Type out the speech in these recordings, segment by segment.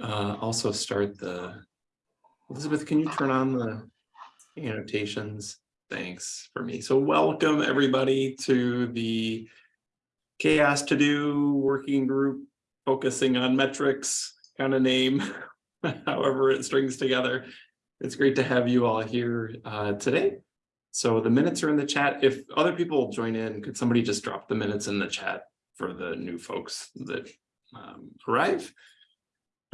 uh, also start the, Elizabeth, can you turn on the annotations? Thanks for me. So welcome everybody to the CHAOSS to Do working group focusing on metrics kind of name, however it strings together. It's great to have you all here uh, today. So the minutes are in the chat. If other people join in, could somebody just drop the minutes in the chat for the new folks that um, arrive?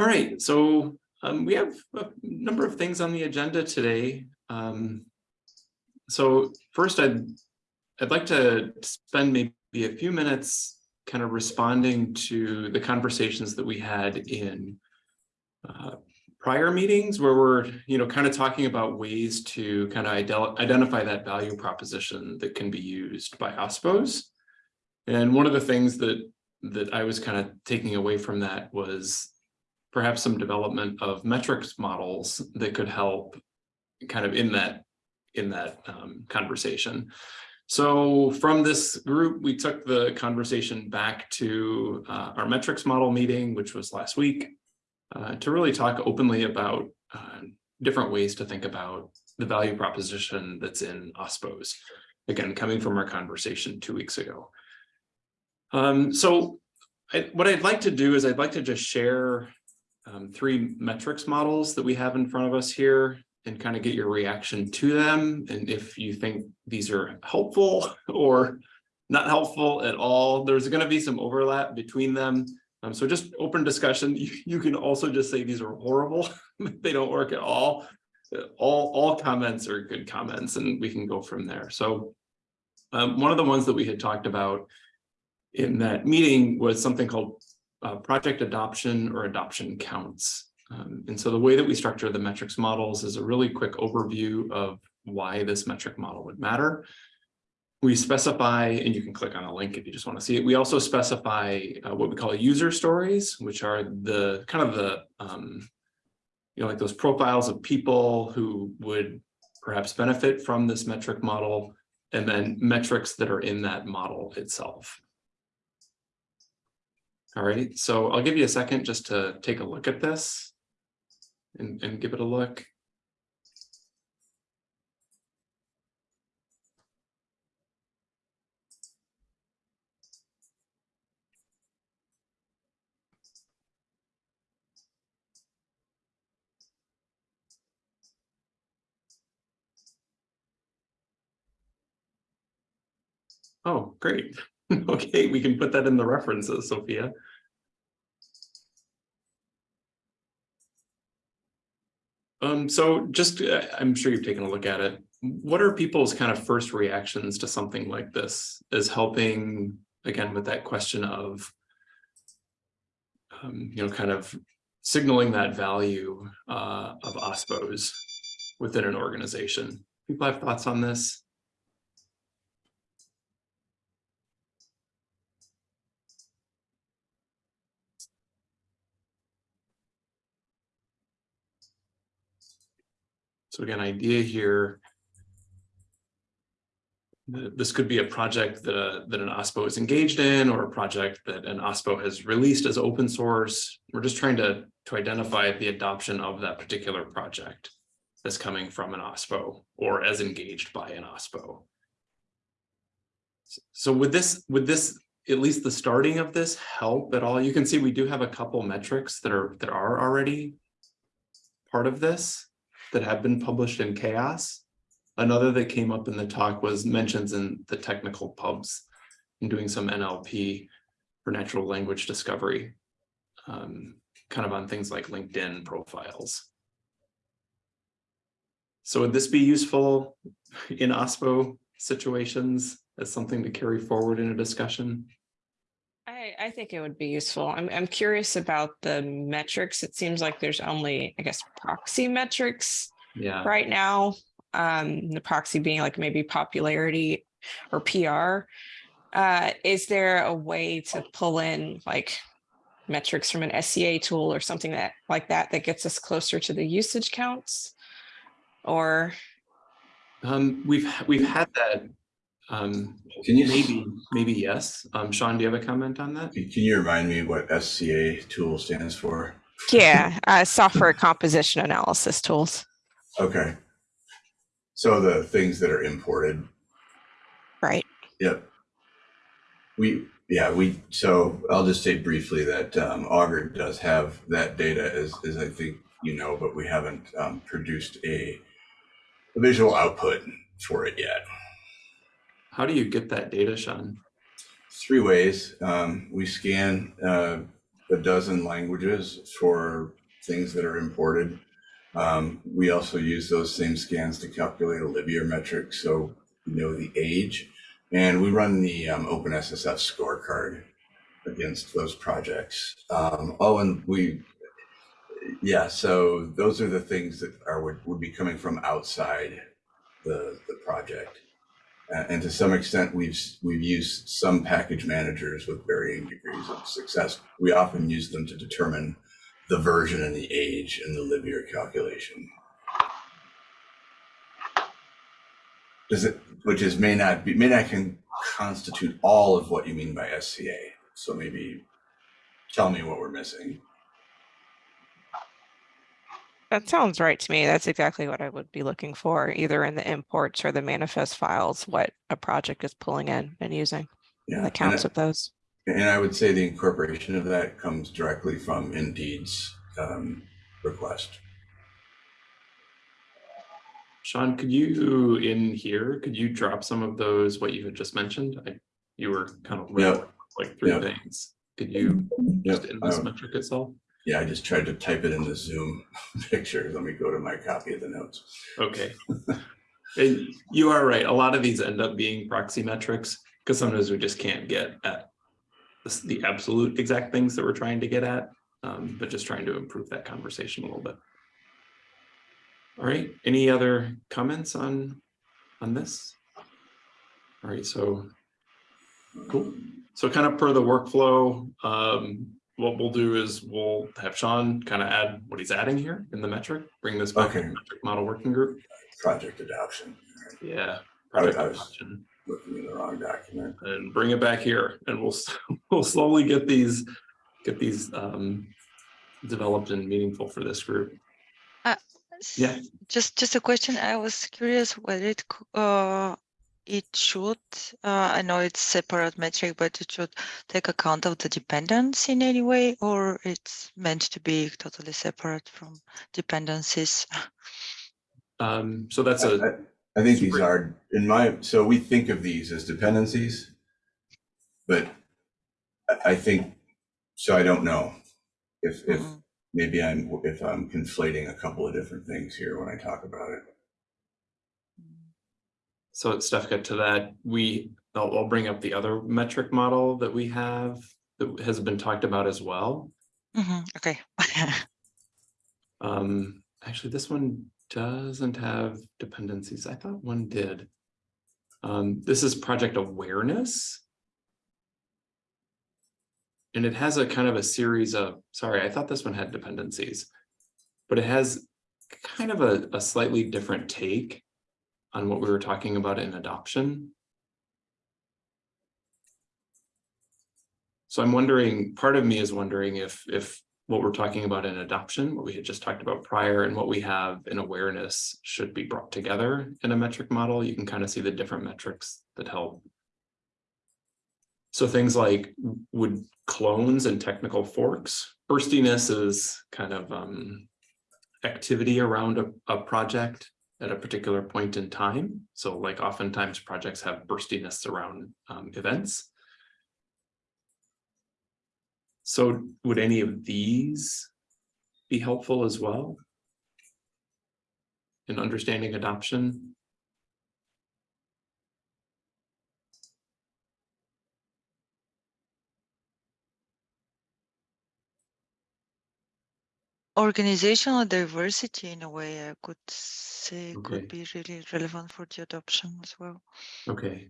All right, so um, we have a number of things on the agenda today. Um, so first, I'd, I'd like to spend maybe a few minutes kind of responding to the conversations that we had in uh, prior meetings where we're, you know, kind of talking about ways to kind of identify that value proposition that can be used by OSPOs. And one of the things that that I was kind of taking away from that was perhaps some development of metrics models that could help kind of in that in that um, conversation. So from this group, we took the conversation back to uh, our metrics model meeting, which was last week, uh, to really talk openly about uh, different ways to think about the value proposition that's in OSPOs. Again, coming from our conversation two weeks ago. Um, so I, what I'd like to do is I'd like to just share um, three metrics models that we have in front of us here and kind of get your reaction to them. And if you think these are helpful or not helpful at all, there's going to be some overlap between them. Um, so just open discussion. You, you can also just say these are horrible. they don't work at all. All, all comments are good comments and we can go from there. So um, one of the ones that we had talked about in that meeting was something called uh, project adoption or adoption counts. Um, and so the way that we structure the metrics models is a really quick overview of why this metric model would matter. We specify, and you can click on a link if you just want to see it. We also specify uh, what we call user stories, which are the kind of the, um, you know, like those profiles of people who would perhaps benefit from this metric model, and then metrics that are in that model itself. All right, so I'll give you a second just to take a look at this and, and give it a look. Oh, great. okay, we can put that in the references, Sophia. Um, so just, uh, I'm sure you've taken a look at it. What are people's kind of first reactions to something like this is helping, again, with that question of, um, you know, kind of signaling that value uh, of OSPOs within an organization? People have thoughts on this? So again, idea here, this could be a project that, a, that an OSPO is engaged in or a project that an OSPO has released as open source. We're just trying to, to identify the adoption of that particular project that's coming from an OSPO or as engaged by an OSPO. So would this, would this, at least the starting of this help at all? You can see we do have a couple metrics that are, that are already part of this that have been published in CHAOSS. Another that came up in the talk was mentions in the technical pubs in doing some NLP for natural language discovery, um, kind of on things like LinkedIn profiles. So would this be useful in OSPO situations as something to carry forward in a discussion? I, I think it would be useful. I'm, I'm curious about the metrics. It seems like there's only, I guess, proxy metrics yeah. right now. Um, the proxy being like maybe popularity or PR. Uh, is there a way to pull in like metrics from an SCA tool or something that like that that gets us closer to the usage counts? Or um, we've we've had that um, can you maybe, maybe yes. Um, Sean, do you have a comment on that? Can you remind me what SCA tool stands for? Yeah, uh, software composition analysis tools. Okay. So the things that are imported, Right. yep. We, yeah, we, so I'll just say briefly that um, Augur does have that data as, as I think you know, but we haven't um, produced a a visual output for it yet. How do you get that data, Sean? Three ways. Um, we scan uh, a dozen languages for things that are imported. Um, we also use those same scans to calculate a libyear metric, so we know the age. And we run the um, OpenSSF scorecard against those projects. Um, oh, and we, yeah, so those are the things that are would, would be coming from outside the, the project. Uh, and to some extent, we've we've used some package managers with varying degrees of success. We often use them to determine the version and the age in the libyear calculation. It, which is may not be may not can constitute all of what you mean by SCA. So maybe tell me what we're missing. That sounds right to me. That's exactly what I would be looking for, either in the imports or the manifest files, what a project is pulling in and using, Yeah, the counts and, of those. I- and I would say the incorporation of that comes directly from Indeed's um, request. Sean, could you, in here, could you drop some of those, what you had just mentioned? I, you were kind of Yep. like three Yep. things. Could you, Yep. just in this metric itself? Yeah, I just tried to type it in the Zoom picture. Let me go to my copy of the notes. Okay. And you are right. A lot of these end up being proxy metrics because sometimes we just can't get at the, the absolute exact things that we're trying to get at, um, but just trying to improve that conversation a little bit. All right, any other comments on, on this? All right, so, cool. So kind of per the workflow, um, what we'll do is we'll have Sean kind of add what he's adding here in the metric, bring this back to the metric model working group. Project adoption. All right, Yeah. Project I was- adoption, Looking in the wrong document. And bring it back here and we'll, we'll slowly get these, get these um developed and meaningful for this group. Yeah. Just, just a question. I was curious whether it, uh, it should, uh, I know it's separate metric, but it should take account of the dependence in any way, or it's meant to be totally separate from dependencies? Um, so that's I, a, I- I think these are, in my, so we think of these as dependencies. But I, I think, so I don't know if, if Mhm. maybe I'm, if I'm conflating a couple of different things here when I talk about it. So got to that, we, I'll, I'll bring up the other metric model that we have that has been talked about as well. Mhm, Okay. Um, actually, this one doesn't have dependencies. I thought one did. Um, this is project awareness. And it has a kind of a series of, sorry, I thought this one had dependencies. But it has kind of a, a slightly different take on what we were talking about in adoption. So I'm wondering, part of me is wondering if, if what we're talking about in adoption, what we had just talked about prior and what we have in awareness should be brought together in a metric model. You can kind of see the different metrics that help. So things like would clones and technical forks, burstiness is kind of um, activity around a, a project at a particular point in time. So like oftentimes projects have burstiness around um, events. So would any of these be helpful as well? In understanding adoption? Organizational diversity in a way, I could say Okay. could be really relevant for the adoption as well. Okay.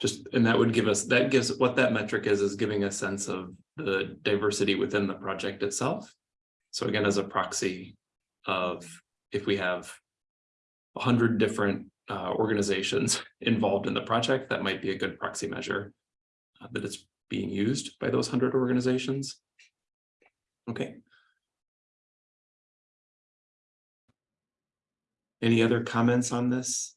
Just, and that would give us, that gives, what that metric is, is giving a sense of the diversity within the project itself. So again, as a proxy of if we have a hundred different uh, organizations involved in the project, that might be a good proxy measure uh, that it's being used by those hundred organizations. Okay, Any other comments on this?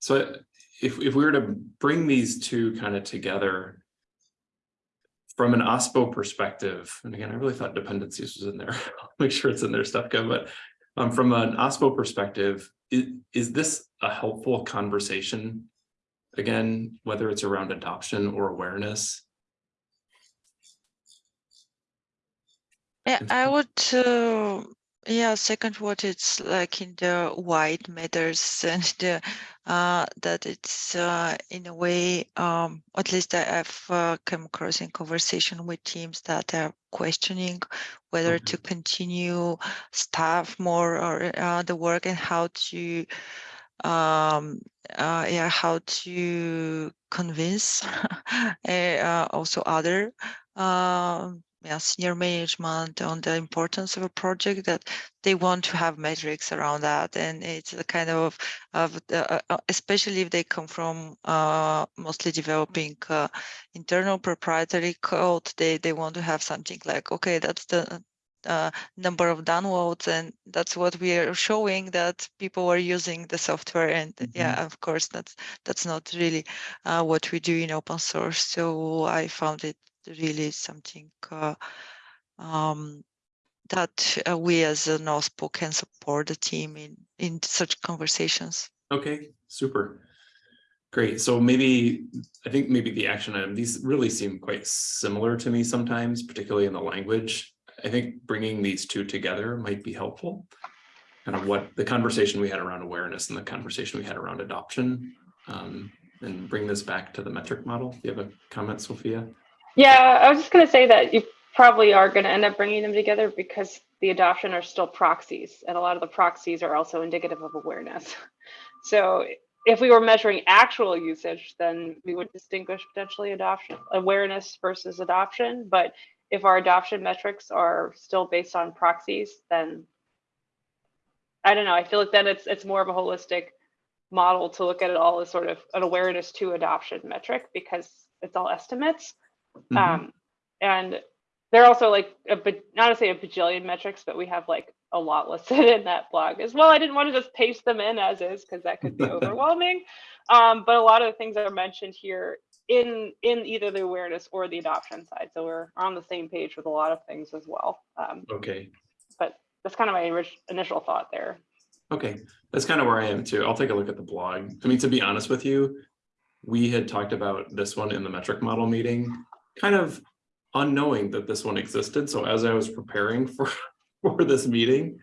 So if, if we were to bring these two kind of together from an OSPO perspective, and again, I really thought dependencies was in there. I'll Make sure it's in there, Stefka, but um, from an OSPO perspective, is, is this a helpful conversation? Again, whether it's around adoption or awareness? Yeah, I would, uh, yeah, second what it's like in the white matters and the, uh, that it's uh, in a way, um, at least I have uh, come across in conversation with teams that are questioning whether Okay. to continue staff more or uh, the work and how to, um, uh, yeah, how to convince uh, also other um, yeah, senior management on the importance of a project that they want to have metrics around that. And it's a kind of of the, uh, uh, especially if they come from uh, mostly developing uh, internal proprietary code they they want to have something like okay that's the uh, number of downloads and that's what we are showing that people are using the software. And yeah of course that's that's not really uh, what we do in open source. So i found it really something uh, um, that uh, we as an OSPO can support the team in in such conversations. Okay, super. Great. So maybe, I think maybe the action item, these really seem quite similar to me sometimes, particularly in the language. I think bringing these two together might be helpful. Kind of what the conversation we had around awareness and the conversation we had around adoption. Um, and bring this back to the metric model. Do you have a comment, Sophia? Yeah, I was just going to say that you probably are going to end up bringing them together because the adoption are still proxies, and a lot of the proxies are also indicative of awareness. So if we were measuring actual usage, then we would distinguish potentially adoption, awareness versus adoption. But if our adoption metrics are still based on proxies, then I don't know. I feel like then it's it's more of a holistic model to look at it all as sort of an awareness to adoption metric because it's all estimates. Mhm. Um, and they're also like a ba- not to say a bajillion metrics, but we have like a lot listed in that blog as well. I didn't want to just paste them in as is because that could be overwhelming. Um, but a lot of the things that are mentioned here in in either the awareness or the adoption side. So we're on the same page with a lot of things as well. Um, Okay, but that's kind of my initial thought there. okay. That's kind of where I am too. I'll take a look at the blog. I mean, to be honest with you, we had talked about this one in the metric model meeting, kind of unknowing that this one existed. So as I was preparing for, for this meeting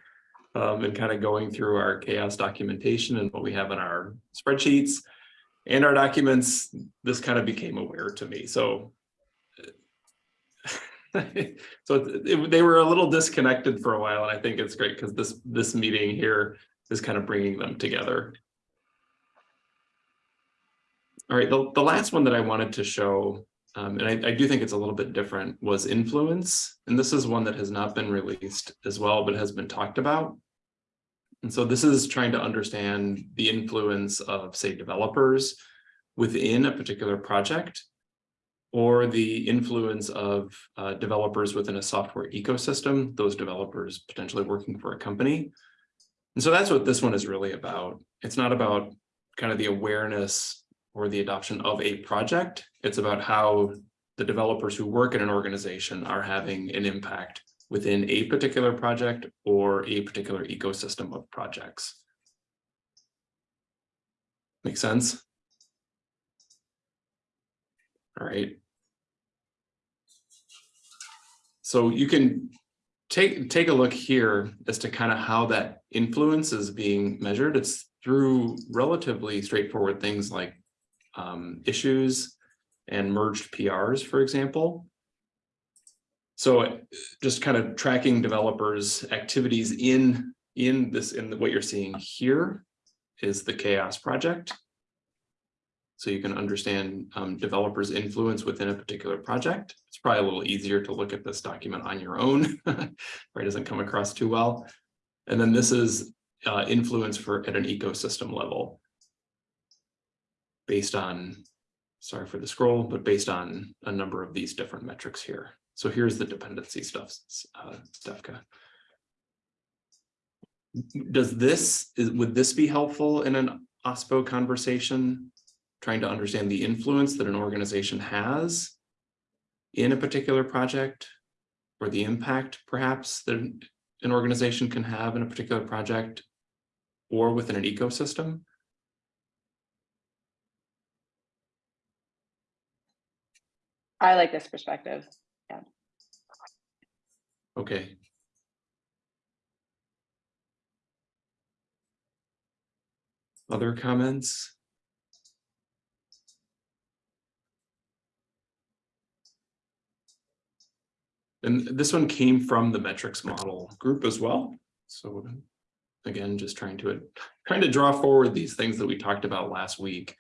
um, and kind of going through our CHAOSS documentation and what we have in our spreadsheets and our documents, this kind of became aware to me. So so it- they were a little disconnected for a while, and I think it's great because this this meeting here is kind of bringing them together. All right, the, the last one that I wanted to show, um, and I, I do think it's a little bit different, was influence. And this is one that has not been released as well, but has been talked about. And so this is trying to understand the influence of, say, developers within a particular project or the influence of uh, developers within a software ecosystem, those developers potentially working for a company. And so that's what this one is really about. It's not about kind of the awareness or the adoption of a project. It's about how the developers who work in an organization are having an impact within a particular project or a particular ecosystem of projects. Make sense? All right. So you can take take a look here as to kind of how that influence is being measured. It's through relatively straightforward things like um, issues and merged PRs, for example. So uh, just kind of tracking developers' activities in in this in what you're seeing here is the CHAOSS project. So you can understand um, developers' influence within a particular project. It's probably a little easier to look at this document on your own, right? it doesn't come across too well. And then this is uh, influence for at an ecosystem level. Based on, sorry for the scroll, but based on a number of these different metrics here. So here's the dependency stuff, uh, Stefka. Does this, is, would this be helpful in an OSPO conversation? Trying to understand the influence that an organization has in a particular project? Or the impact perhaps that an organization can have in a particular project? Or within an ecosystem? I like this perspective. Yeah. Okay. Other comments? And this one came from the metrics model group as well. So again, just trying to, trying to draw forward these things that we talked about last week,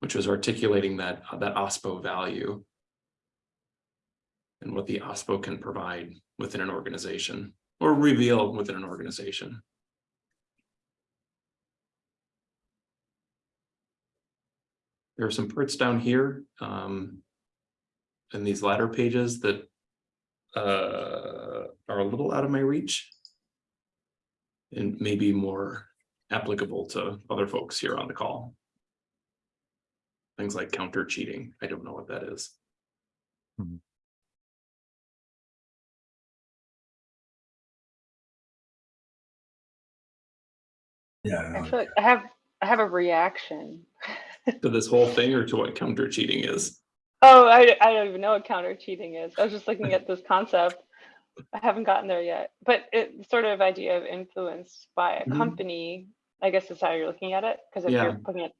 which was articulating that, that OSPO value and what the OSPO can provide within an organization or reveal within an organization. There are some parts down here um, in these latter pages that uh, are a little out of my reach and maybe more applicable to other folks here on the call. Things like counter cheating. I don't know what that is. Yeah. I I don't feel like I have, I have a reaction. To this whole thing or to what counter cheating is? Oh, I, I don't even know what counter cheating is. I was just looking at this concept. I haven't gotten there yet, but it sort of idea of influence by a Mhm. company, I guess is how you're looking at it. Because if Yeah. you're putting it,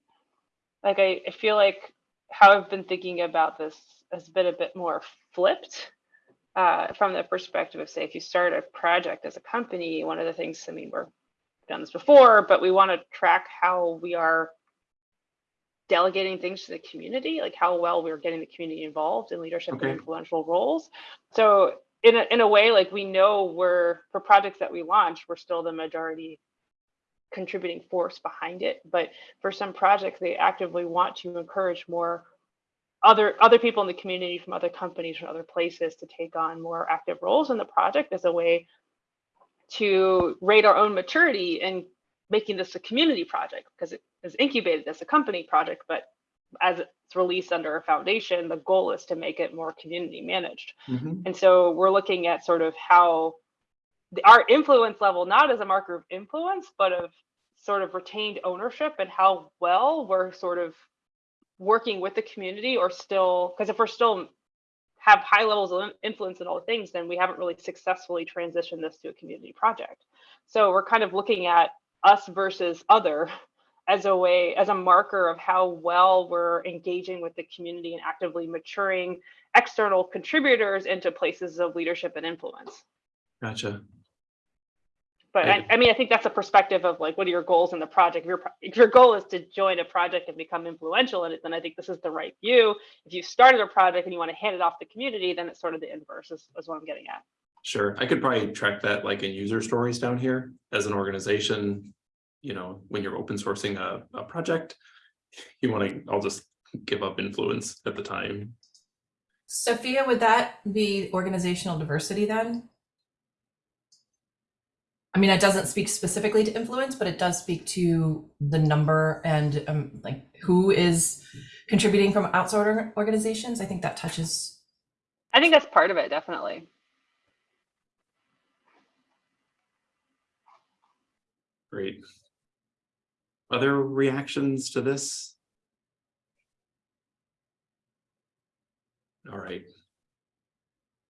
like I, I feel like how I've been thinking about this has been a bit more flipped uh, from the perspective of say, if you start a project as a company, one of the things, I mean, we're done this before, but we want to track how we are delegating things to the community, like how well we're getting the community involved in leadership Okay. and influential roles. So in a, in a way, like we know we're, for projects that we launch, we're still the majority contributing force behind it. But for some projects, they actively want to encourage more other other people in the community from other companies from other places to take on more active roles in the project as a way to rate our own maturity in making this a community project because it is incubated as a company project, but as it's released under a foundation, the goal is to make it more community managed. Mhm. And so we're looking at sort of how the, our influence level, not as a marker of influence, but of sort of retained ownership and how well we're sort of working with the community or still, because if we're still have high levels of influence in all things, then we haven't really successfully transitioned this to a community project. So we're kind of looking at us versus other as a way, as a marker of how well we're engaging with the community and actively maturing external contributors into places of leadership and influence. Gotcha. But I, I mean, I think that's a perspective of like, what are your goals in the project? If your, if your goal is to join a project and become influential in it, then I think this is the right view. If you started a project and you want to hand it off to the community, then it's sort of the inverse is, is what I'm getting at. Sure, I could probably track that like in user stories down here as an organization. You know, when you're open sourcing a, a project, you want to, I'll just give up influence at the time. Sophia, would that be organizational diversity then? I mean, it doesn't speak specifically to influence, but it does speak to the number and um, like who is contributing from outside organizations. I think that touches. I think that's part of it, definitely. Great. Other reactions to this? All right,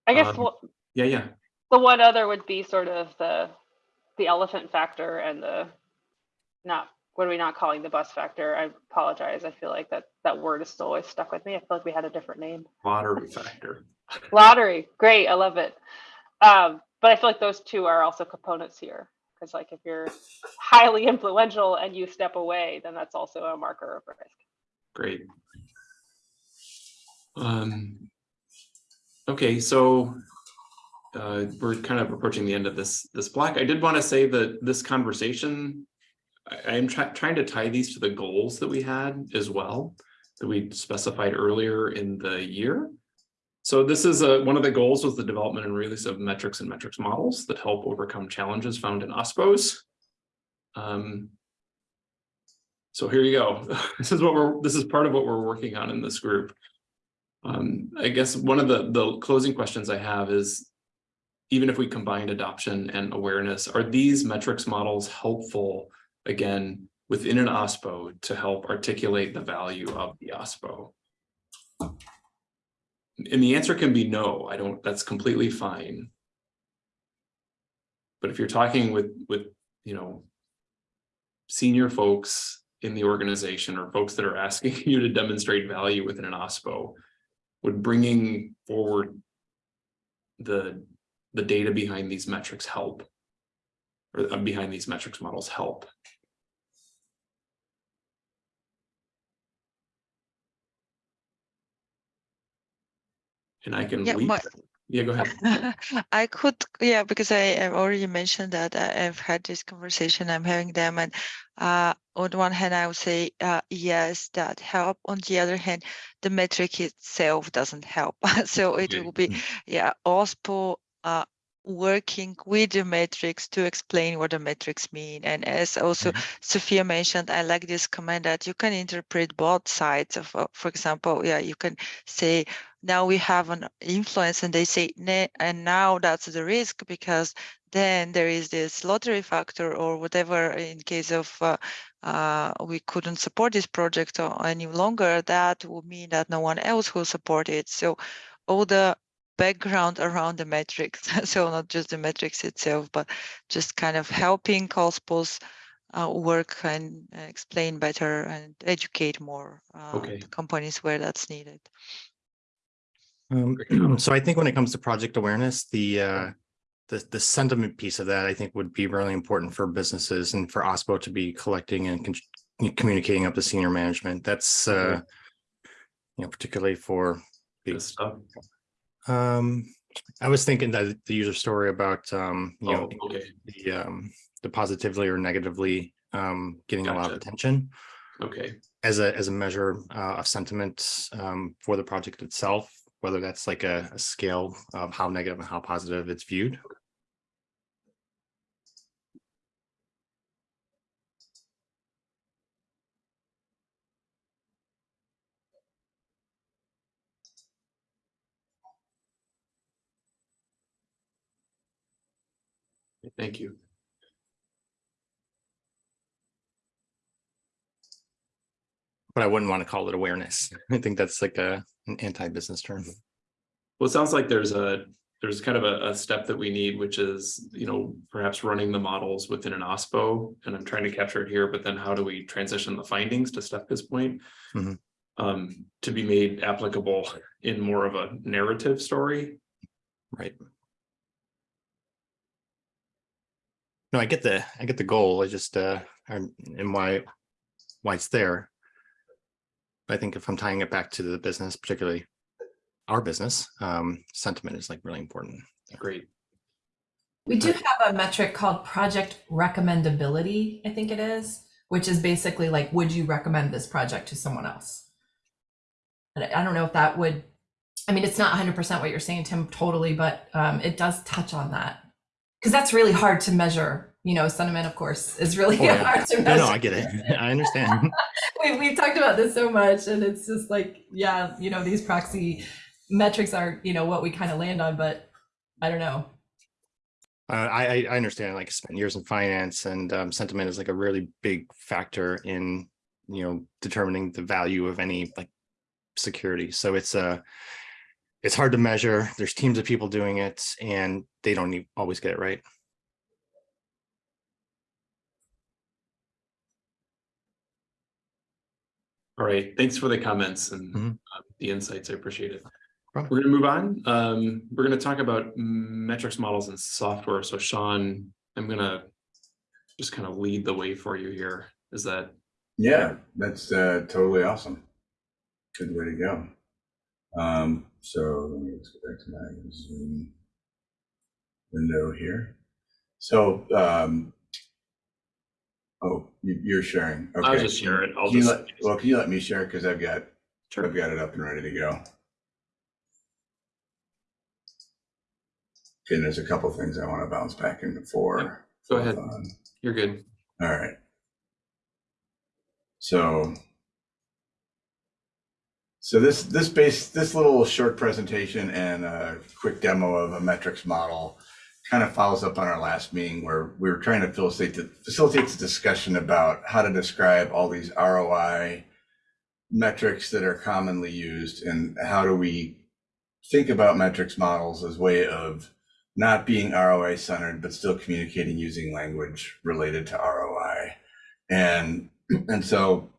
I guess Um, what, yeah, yeah, the one other would be sort of the, the elephant factor and the, not, what are we not calling the bus factor? I apologize. I feel like that, that word is still always stuck with me. I feel like we had a different name. lottery factor. Lottery, great, I love it. Um, but I feel like those two are also components here. Because like if you're highly influential and you step away, then that's also a marker of risk. Great. Um, okay, so uh, we're kind of approaching the end of this, this block. I did want to say that this conversation, I, am trying to tie these to the goals that we had as well, that we specified earlier in the year. So this is a, one of the goals was the development and release of metrics and metrics models that help overcome challenges found in OSPOs. Um, so here you go. This is what we're, this is part of what we're working on in this group. Um, I guess one of the, the closing questions I have is, even if we combine adoption and awareness, are these metrics models helpful, again, within an OSPO to help articulate the value of the OSPO? And the answer can be no, I don't, that's completely fine. But if you're talking with, with, you know, senior folks in the organization or folks that are asking you to demonstrate value within an OSPO, would bringing forward the, the data behind these metrics help? Or uh, behind these metrics models help? And I can Yeah, my- Yeah, go ahead. I could, yeah, because I have already mentioned that I- I've had this conversation, I'm having them, and uh, on one hand, I would say uh, yes, that help. On the other hand, the metric itself doesn't help. so it Okay. will be, yeah, OSPO uh, working with the metrics to explain what the metrics mean. And as also Sophia mentioned, I like this comment that you can interpret both sides of, uh, for example, yeah, you can say now we have an influence and they say and now that's the risk because then there is this lottery factor or whatever in case of uh, uh, we couldn't support this project any longer that would mean that no one else will support it so all the background around the metrics so not just the metrics itself but just kind of helping COSPOS uh, work and uh, explain better and educate more uh, Okay. companies where that's needed Um, so I think when it comes to project awareness, the, uh, the, the sentiment piece of that, I think would be really important for businesses and for OSPO to be collecting and con- communicating up to senior management. That's, uh, you know, particularly for, Good stuff. Um, I was thinking that the user story about, um, you know, Oh, okay, the, um, the positively or negatively, um, getting a lot of attention. Okay, as a, as a measure, uh, of sentiment, um, for the project itself, whether that's like a, a scale of how negative and how positive it's viewed. Thank you. But I wouldn't want to call it awareness. I think that's like a, an anti-business term. Well, it sounds like there's a, there's kind of a, a step that we need, which is, you know, perhaps running the models within an OSPO, and I'm trying to capture it here, but then how do we transition the findings to Stefka's point? Mhm. Um, to be made applicable in more of a narrative story, Right. No, I get the, I get the goal. I just, uh, and and why, why it's there. I think if I'm tying it back to the business, particularly our business, um, sentiment is like really important. great, We do have a metric called project recommendability, I think it is, which is basically like, would you recommend this project to someone else? And I I don't know if that would, I mean, it's not hundred percent what you're saying, Tim, totally, but um, it does touch on that. Because that's really hard to measure, you know, sentiment, of course, is really Oh, yeah. hard to measure. no, I get it. I understand. we, we've talked about this so much and it's just like yeah you know these proxy metrics are you know what we kind of land on but i don't know Uh, I, I, I understand, like, I spent years in finance and, um, sentiment is like a really big factor in, you know, determining the value of any, like, security. So it's, uh, it's hard to measure. There's teams of people doing it and they don't always get it right. all right, thanks for the comments and Mhm. uh, the insights, I appreciate it. Problem. We're gonna move on, um, we're gonna talk about metrics models and software, so Sean, I'm gonna just kind of lead the way for you here, is that Yeah, that's uh, totally awesome. Good way to go. Um, so let me just go back to my Zoom window here. So, um, oh, you, you're sharing. I'll Okay. just share it, I'll Can just. let, well, can you let me share? Because I've got, Sure. I've got it up and ready to go. and there's a couple things I want to bounce back in before. Go ahead. Um, You're good. All right. So, so this this base this little short presentation and a quick demo of a metrics model kind of follows up on our last meeting where we were trying to facilitate the, facilitate the discussion about how to describe all these ROI metrics that are commonly used and how do we think about metrics models as way of not being ROI centered, but still communicating using language related to ROI. And and so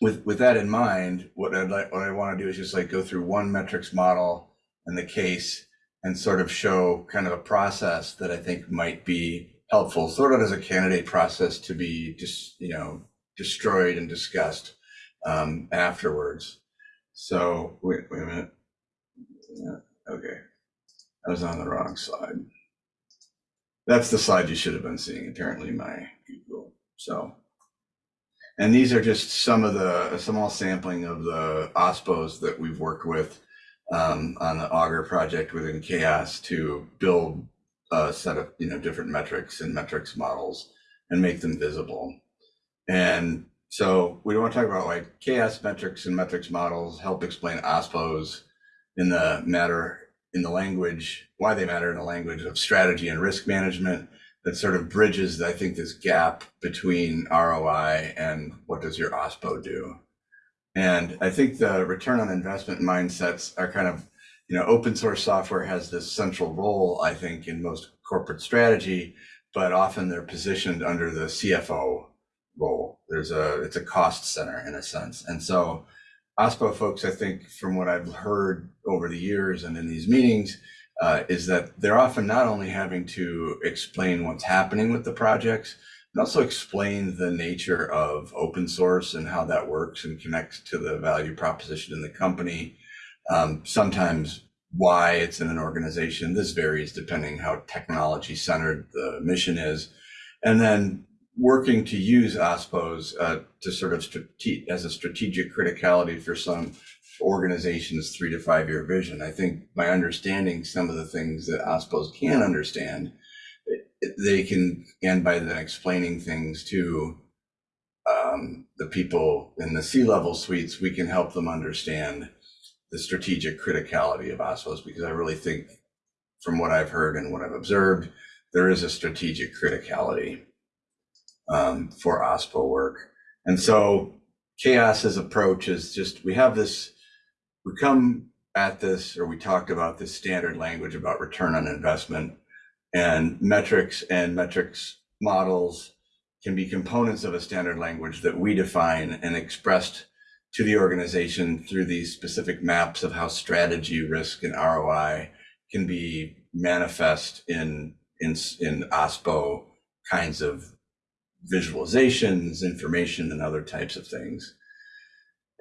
with with that in mind, what I'd like what I want to do is just like go through one metrics model and the case and sort of show kind of a process that I think might be helpful, sort of as a candidate process to be just, you know, destroyed and discussed um, afterwards. So wait, wait a minute. Yeah, okay. I was on the wrong slide. That's the slide you should have been seeing, apparently, my Google. So, and these are just some of the a small sampling of the OSPOs that we've worked with um, on the Augur project within CHAOSS to build a set of you know different metrics and metrics models and make them visible. And so we want to talk about like CHAOSS metrics and metrics models help explain OSPOs in the matter in the language, why they matter in the language of strategy and risk management that sort of bridges, I think, this gap between ROI and what does your OSPO do. And I think the return on investment mindsets are kind of, you know, open source software has this central role, I think, in most corporate strategy, but often they're positioned under the CFO role. There's a, it's a cost center in a sense. And so OSPO folks, I think, from what I've heard over the years and in these meetings, uh, is that they're often not only having to explain what's happening with the projects, but also explain the nature of open source and how that works and connects to the value proposition in the company. Um, sometimes why it's in an organization. This varies depending how technology centered the mission is. And then working to use OSPOs uh, to sort of as a strategic criticality for some organizations' three to five year vision. I think by understanding some of the things that OSPOs can understand, they can, and by then explaining things to um, the people in the C level suites, we can help them understand the strategic criticality of OSPOs because I really think, from what I've heard and what I've observed, there is a strategic criticality um, for OSPO work. And so CHAOSS's approach is just we have this, we come at this, or we talked about this standard language about return on investment and metrics and metrics models can be components of a standard language that we define and expressed to the organization through these specific maps of how strategy, risk, and ROI can be manifest in in in OSPO kinds of visualizations, information, and other types of things.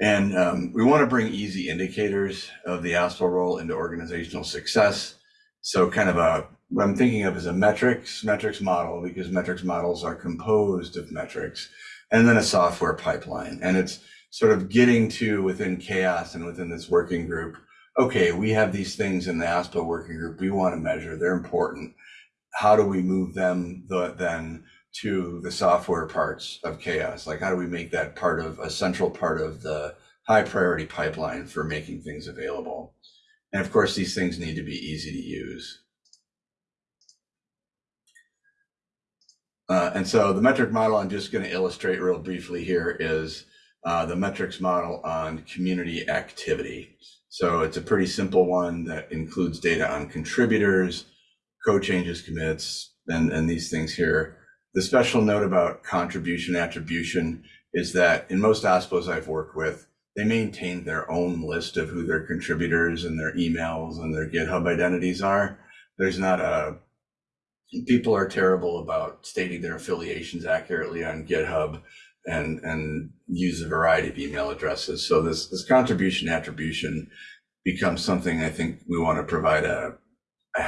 And um, we want to bring easy indicators of the OSPO role into organizational success. So kind of a, what I'm thinking of is a metrics, metrics model, because metrics models are composed of metrics, and then a software pipeline. And it's sort of getting to within CHAOSS and within this working group, okay, we have these things in the OSPO working group we want to measure, they're important. How do we move them the, then to the software parts of CHAOSS? Like how do we make that part of a central part of the high priority pipeline for making things available? And of course these things need to be easy to use. Uh, and so the metric model i'm just going to illustrate real briefly here is uh, the metrics model on community activity. So it's a pretty simple one that includes data on contributors code changes commits and, and these things here the special note about contribution attribution is that in most OSPOs I've worked with, they maintain their own list of who their contributors and their emails and their GitHub identities are. There's not a, people are terrible about stating their affiliations accurately on GitHub and, and use a variety of email addresses. So this, this contribution attribution becomes something I think we want to provide a,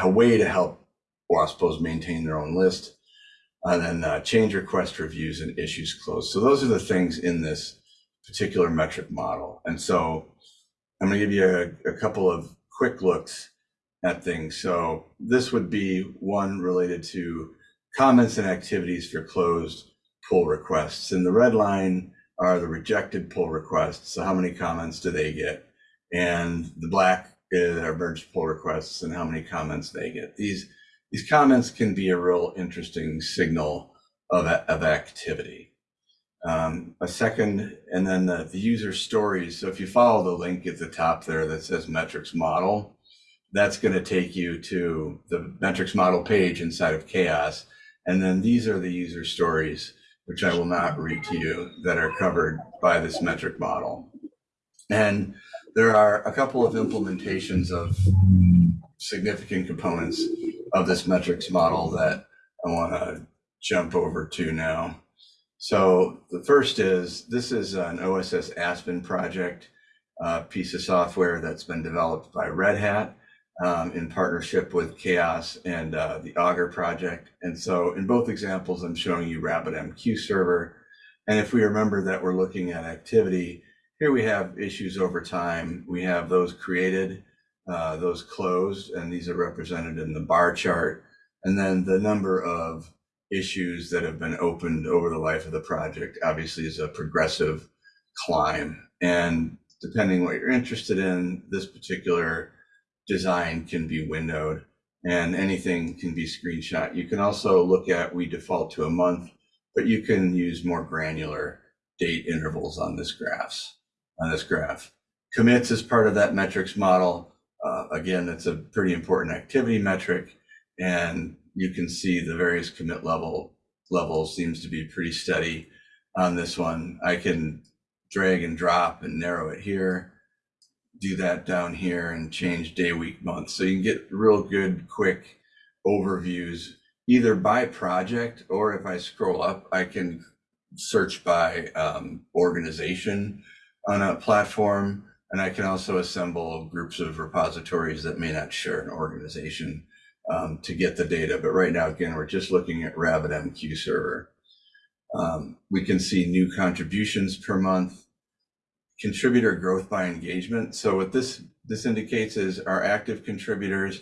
a way to help OSPOs maintain their own list and then uh, change request reviews and issues closed. So those are the things in this particular metric model. And so I'm going to give you a, a couple of quick looks at things. So this would be one related to comments and activities for closed pull requests. And the red line are the rejected pull requests. So how many comments do they get? And the black uh, are merged pull requests and how many comments they get. These these comments can be a real interesting signal of, of activity. Um, a second, and then the, the user stories. So if you follow the link at the top there that says metrics model, that's going to take you to the metrics model page inside of CHAOSS. And then these are the user stories, which I will not read to you, that are covered by this metric model. And there are a couple of implementations of significant components of this metrics model that I want to jump over to now. So the first is, this is an OSS Aspen project, uh, piece of software that's been developed by Red Hat um, in partnership with CHAOSS and uh, the Augur project. And so in both examples, I'm showing you RabbitMQ server. And if we remember that we're looking at activity, here we have issues over time. We have those created, uh, those closed, and these are represented in the bar chart. And then the number of issues that have been opened over the life of the project obviously is a progressive climb. And depending what you're interested in, this particular design can be windowed and anything can be screenshot. You can also look at, we default to a month, but you can use more granular date intervals on this graphs, on this graph. Commits is part of that metrics model. Uh, again, it's a pretty important activity metric. And you can see the various commit level levels seems to be pretty steady on this one. I can drag and drop and narrow it here do that down here and change day, week, month. So you can get real good, quick overviews either by project or if I scroll up, I can search by um, organization on a platform. And I can also assemble groups of repositories that may not share an organization um, to get the data. But right now, again, we're just looking at RabbitMQ server. Um, we can see new contributions per month contributor growth by engagement. So what this this indicates is our active contributors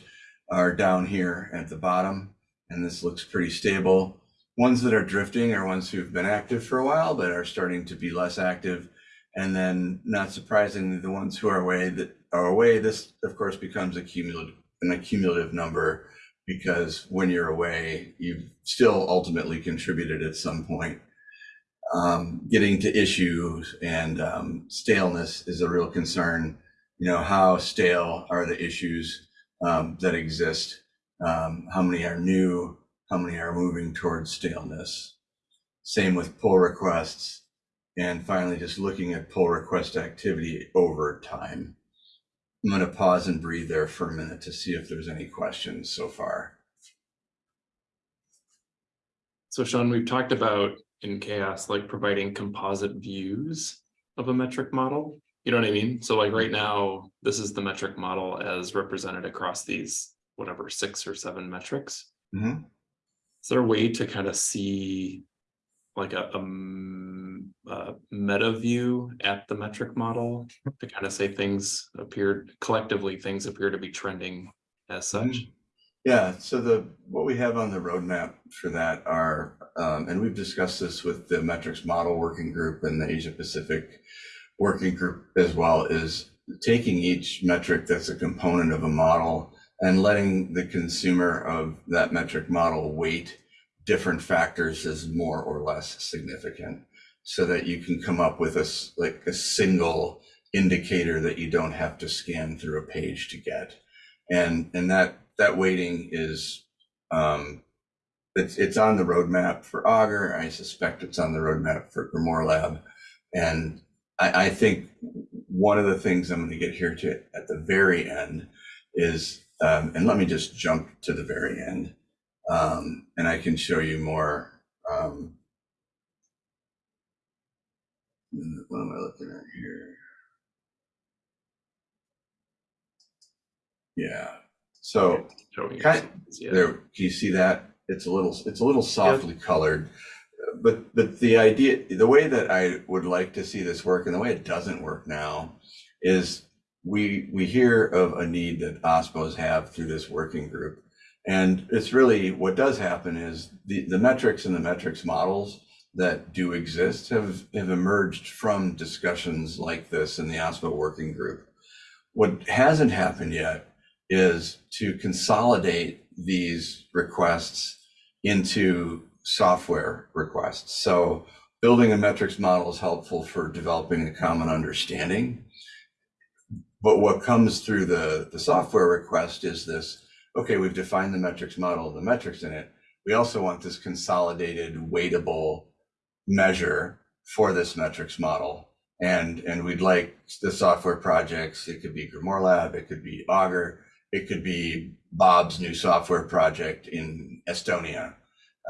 are down here at the bottom, and this looks pretty stable. Ones that are drifting are ones who've been active for a while but are starting to be less active. And then, not surprisingly, the ones who are away that are away, this of course becomes a cumulative an accumulative number because when you're away, you've still ultimately contributed at some point um, getting to issues and um, staleness is a real concern. You know, how stale are the issues um, that exist? Um, how many are new? How many are moving towards staleness? Same with pull requests. And finally, just looking at pull request activity over time. I'm going to pause and breathe there for a minute to see if there's any questions so far. So Sean, we've talked about in CHAOSS, like providing composite views of a metric model. You know what I mean? So like right now, this is the metric model as represented across these, whatever, six or seven metrics. Mhm. Is there a way to kind of see like a meta view at the metric model to kind of say things appeared collectively, things appear to be trending as such? Yeah, so the, what we have on the roadmap for that are, um, and we've discussed this with the metrics model working group and the Asia Pacific working group as well, is taking each metric that's a component of a model and letting the consumer of that metric model weight different factors as more or less significant so that you can come up with a, like a single indicator that you don't have to scan through a page to get. And, and that, that weighting is, um, it's, it's on the roadmap for Augur. I suspect it's on the roadmap for Grimoire Lab. And I, I think one of the things I'm going to get here to at the very end is, um, and let me just jump to the very end. Um, and I can show you more, um, what am I looking at here? Yeah. So Kind- yeah. there, can you see that? It's a little, it's a little softly colored. But, but the idea, the way that I would like to see this work and the way it doesn't work now is we we hear of a need that OSPOs have through this working group. And it's really what does happen is the, the metrics and the metrics models that do exist have, have emerged from discussions like this in the OSPO working group. What hasn't happened yet is to consolidate these requests into software requests. So building a metrics model is helpful for developing a common understanding. But what comes through the, the software request is this, okay, we've defined the metrics model, the metrics in it. We also want this consolidated, weightable measure for this metrics model. And, and we'd like the software projects, it could be Grimoire Lab, it could be Augur, it could be Bob's new software project in Estonia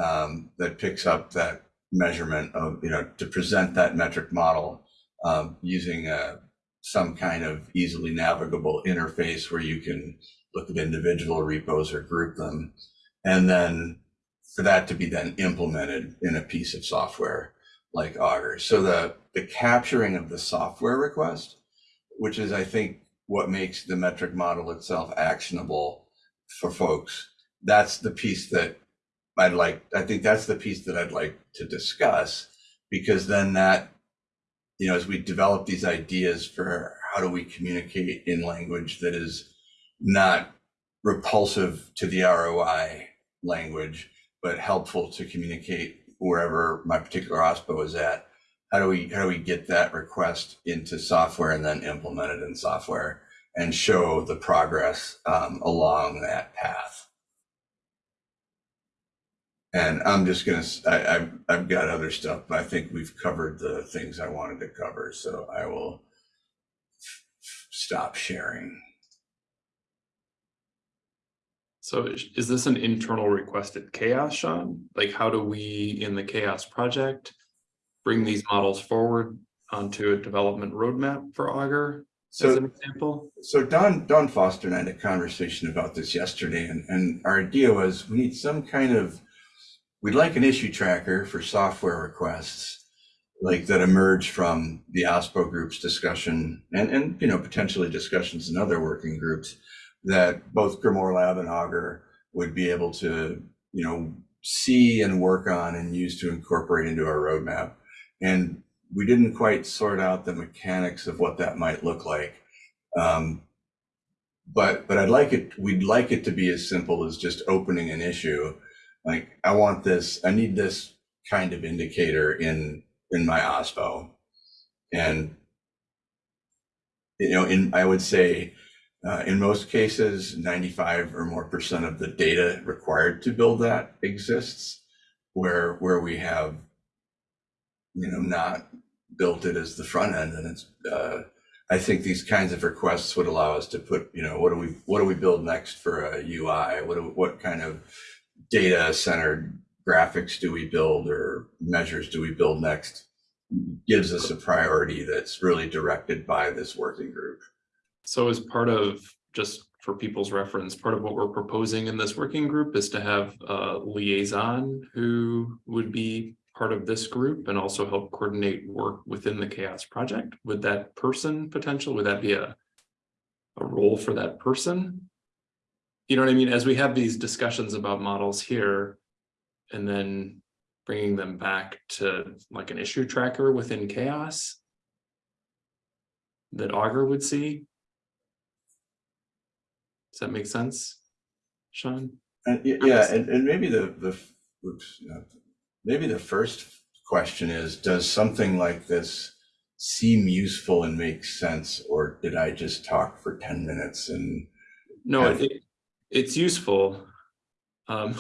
um, that picks up that measurement of, you know, to present that metric model um, using a, some kind of easily navigable interface where you can look at individual repos or group them. And then for that to be then implemented in a piece of software like Augur. So the, the capturing of the software request, which is, I think, what makes the metric model itself actionable for folks, that's the piece that I'd like, I think that's the piece that I'd like to discuss because then that, you know, as we develop these ideas for how do we communicate in language that is not repulsive to the ROI language, but helpful to communicate wherever my particular OSPO is at. How do we how do we get that request into software and then implement it in software and show the progress um, along that path? And I'm just gonna I, I've I've got other stuff, but I think we've covered the things I wanted to cover, so I will stop sharing. So is is this an internal requested CHAOSS, Sean? Like, how do we in the CHAOSS project bring these models forward onto a development roadmap for Augur as So an example? So Dawn, Dawn Foster and I had a conversation about this yesterday, and, and our idea was we need some kind of, we'd like an issue tracker for software requests, like that emerge from the OSPO group's discussion and, and, you know, potentially discussions in other working groups that both Grimoire Lab and Augur would be able to, you know, see and work on and use to incorporate into our roadmap. And we didn't quite sort out the mechanics of what that might look like. Um, but but I'd like it. We'd like it to be as simple as just opening an issue. Like I want this. I need this kind of indicator in in my OSPO, and you know, in I would say. Uh, in most cases, 95 or more percent of the data required to build that exists, where where we have, you know, not built it as the front end, and it's uh, I think these kinds of requests would allow us to put, you know, what do we what do we build next for a UI? What do, what kind of data centered graphics do we build or measures do we build next? Gives us a priority that's really directed by this working group. So as part of, just for people's reference, part of what we're proposing in this working group is to have a liaison who would be part of this group and also help coordinate work within the CHAOSS project. Would that person potential, would that be a, a role for that person? You know what I mean? As we have these discussions about models here and then bringing them back to like an issue tracker within CHAOSS that Augur would see. Does that make sense? Sean? And yeah, and, and maybe the the oops, maybe the first question is, does something like this seem useful and make sense, or did I just talk for 10 minutes and No, it, it's useful. Um,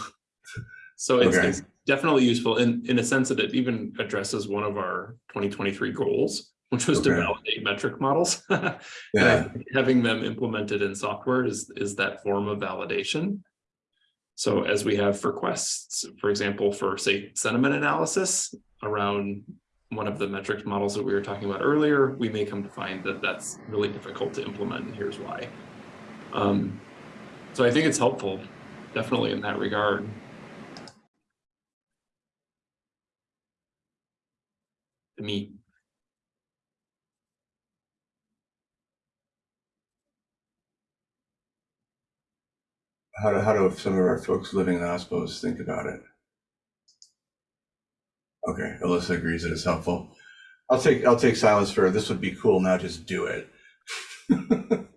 so it's, Okay. it's definitely useful in, in a sense that it even addresses one of our twenty twenty-three goals, which was to validate metric models. Yeah, Having them implemented in software is, is that form of validation. So as we have for quests, for example, for say sentiment analysis around one of the metric models that we were talking about earlier, we may come to find that that's really difficult to implement and here's why. Um, so I think it's helpful, definitely in that regard. To me, How do, how do some of our folks living in OSPOs think about it? Okay, Alyssa agrees that it's helpful. I'll take, I'll take silence for, this would be cool, now just do it.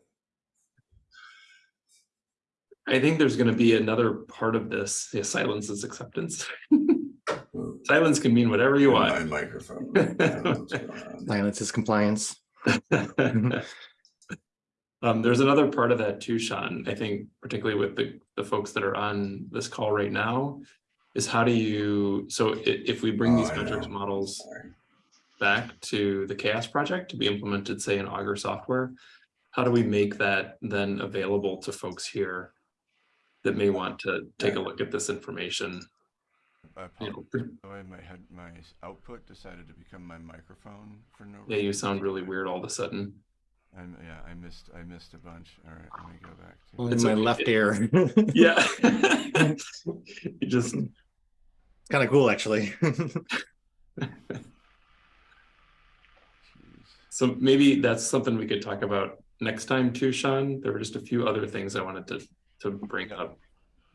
I think there's gonna be another part of this, yeah, silence is acceptance. Silence can mean whatever you want. My microphone. I don't know what's going on. Silence is compliance. Mm-hmm. Um, there's another part of that too, Sean, I think particularly with the, the folks that are on this call right now. Is how do you, so if we bring Oh, these metrics models Sorry. back to the CHAOSS project to be implemented, say in Augur software. How do we make that then available to folks here? That may want to take a look at this information, I you apologize. know, my output decided to become my microphone for no yeah, you sound really weird all of a sudden. I'm, yeah, I missed I missed a bunch. All right, let me go back to. Only It's my okay. left ear. Yeah. You just, Kind of cool, actually. So maybe that's something we could talk about next time too, Sean. There were just a few other things I wanted to, to bring up.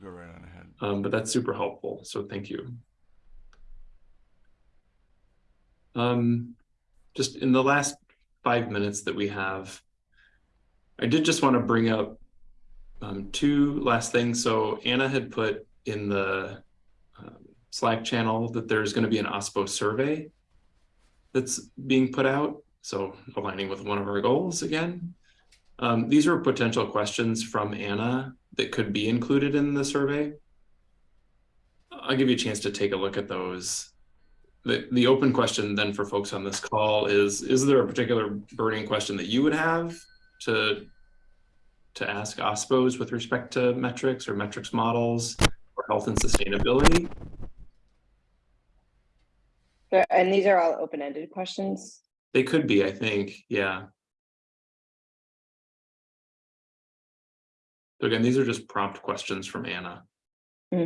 Go right on ahead. Um, but that's super helpful, so thank you. Um, just in the last five minutes that we have, I did just want to bring up um, two last things. So Anna had put in the um, Slack channel that there's going to be an OSPO survey that's being put out. So aligning with one of our goals again. Um, these are potential questions from Anna that could be included in the survey. I'll give you a chance to take a look at those. The, the open question then for folks on this call is, is there a particular burning question that you would have to, to ask OSPOs with respect to metrics or metrics models or health and sustainability? And these are all open-ended questions. They could be, I think, yeah. So again, these are just prompt questions from Anna. Hmm.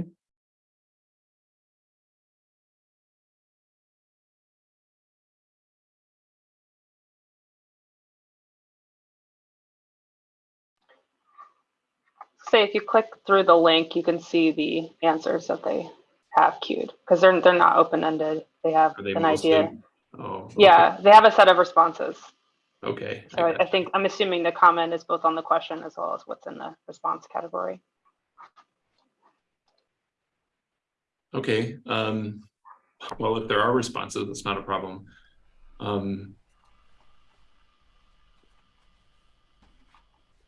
Say if you click through the link, you can see the answers that they have queued because they're they're not open-ended. They have they an mostly? idea. Oh. okay, Yeah, they have a set of responses. Okay. I So I, I think I'm assuming the comment is both on the question as well as what's in the response category. Okay, um, well, if there are responses, that's not a problem. Um.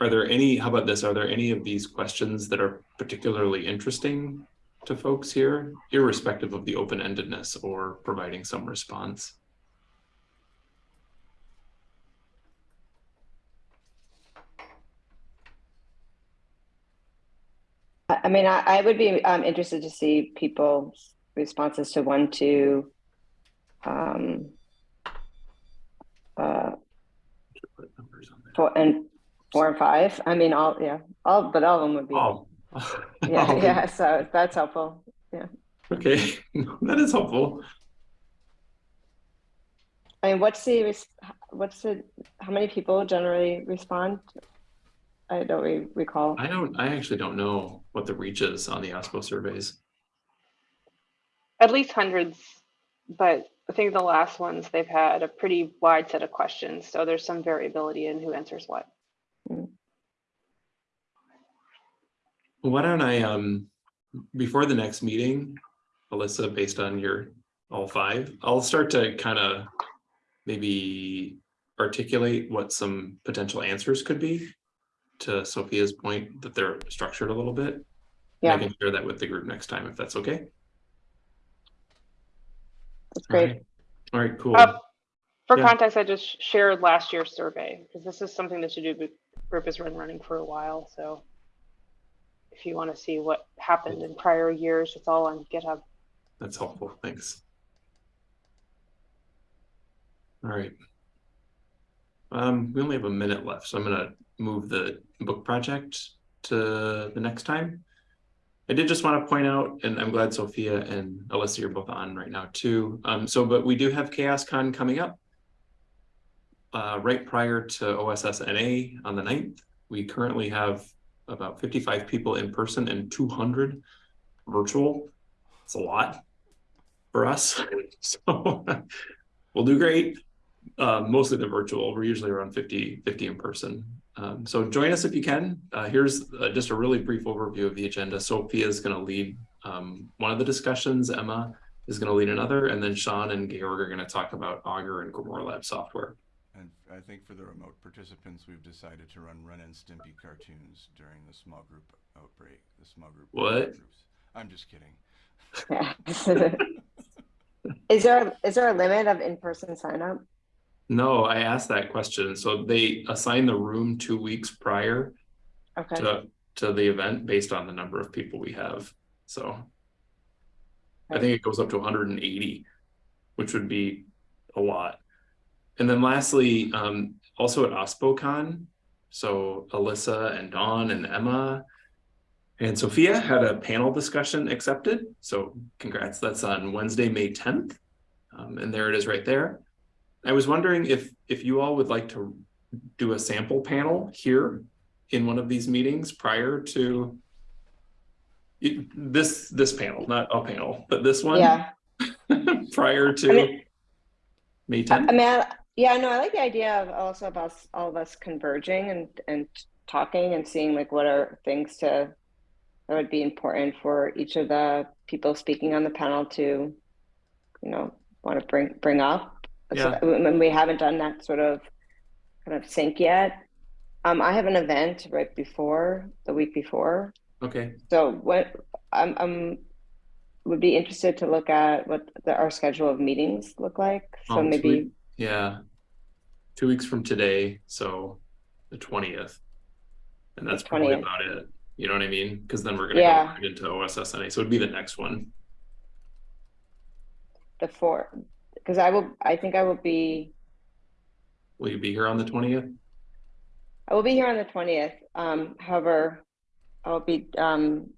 Are there any, how about this, are there any of these questions that are particularly interesting to folks here, irrespective of the open-endedness or providing some response? I, mean, I, I would be, um, interested to see people's responses to one, two, um, uh, Put numbers on there. four and four and five. I mean, all, yeah, all, but all of them would be, Oh. yeah, yeah, so that's helpful. Yeah. Okay, that is helpful. I mean, what's the, what's the, how many people generally respond? I don't re- recall. I don't, I actually don't know what the reach is on the OSPO surveys. At least hundreds, but I think the last ones, they've had a pretty wide set of questions. So there's some variability in who answers what. Why don't I, um, before the next meeting, Alyssa, based on your all five, I'll start to kind of maybe articulate what some potential answers could be to Sophia's point that they're structured a little bit. And I can share that with the group next time if that's okay. That's great. right. All right, cool. Uh, For Yeah. context, I just shared last year's survey because this is something that TODO group has been running for a while. So if you want to see what happened in prior years, it's all on GitHub. That's helpful, thanks. All right. Um, we only have a minute left, so I'm gonna move the book project to the next time. I did just want to point out, and I'm glad Sophia and Alyssa, you're both on right now too. Um, so, but we do have CHAOSScon coming up. Uh, right prior to OSSNA on the 9th. We currently have about fifty-five people in person and two hundred virtual. It's a lot for us, so we'll do great. Uh, mostly the virtual, we're usually around 50, 50 in person. Um, so join us if you can. Uh, here's uh, just a really brief overview of the agenda. Sophia is going to lead um, one of the discussions. Emma is going to lead another, and then Sean and Georg are going to talk about Augur and Grimoire Lab software. And I think for the remote participants, we've decided to run Ren and Stimpy cartoons during the small group outbreak, the small group. What? groups. I'm just kidding. Is there, is there a limit of in-person sign up? No, I asked that question. So they assign the room two weeks prior Okay, to, to the event based on the number of people we have. So I think it goes up to hundred and eighty, which would be a lot. And then lastly, um, also at OSPOCon, so Alyssa and Dawn and Emma and Sophia had a panel discussion accepted. So congrats, that's on Wednesday, May tenth. Um, and there it is right there. I was wondering if, if you all would like to do a sample panel here in one of these meetings prior to this, this panel, not a panel, but this one yeah. prior I to mean- May I I tenth. mean, I- yeah, no, I like the idea of also of us, all of us converging and, and talking and seeing like what are things to, that would be important for each of the people speaking on the panel to, you know, want to bring, bring up. So Yeah. that- When we haven't done that sort of kind of sync yet. Um, I have an event right before, the week before. Okay, So what, I'm, I'm, would be interested to look at what the, our schedule of meetings look like. So Um, maybe, week- yeah. Two weeks from today, so the twentieth. And that's probably about it. You know what I mean? Because then we're gonna go right into OSSNA, so it'd be the next one. the four, because I will, I think I will be, Will you be here on the twentieth? I will be here on the twentieth. Um, however, I'll be, um,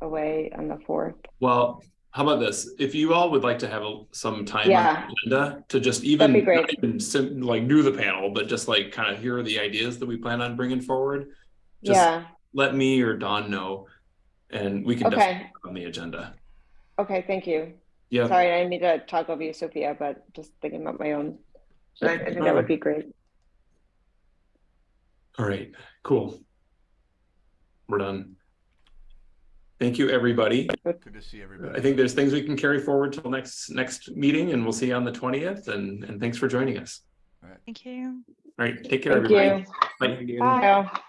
away on the fourth. Well, how about this? If you all would like to have a- some time on Yeah. the agenda to just even, even sim- like do the panel, but just like kind of here are the ideas that we plan on bringing forward. Just Yeah, let me or Dawn know, and we can okay, it on the agenda. okay, thank you. Yeah, Sorry, I didn't to talk over you, Sophia, but just thinking about my own. I I think that would be great. all right, cool. We're done. Thank you, everybody. Good to see everybody. I think there's things we can carry forward till next, next meeting and we'll see you on the twentieth and, and thanks for joining us. All right. Thank you. All right, take care, Thank everybody. you. Bye. Bye.